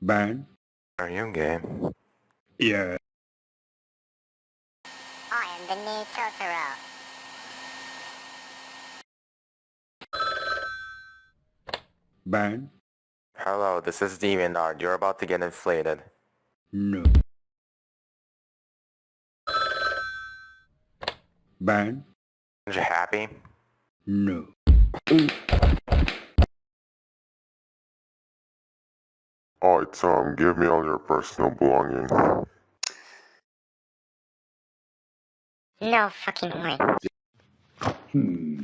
Ban? Are you gay? Yeah. I am the new Totoro. Ban? Hello, this is DeviantArt. You're about to get inflated. No. Ban? Aren't you happy? No. Alright, Tom, give me all your personal belongings. No fucking way. Hmm.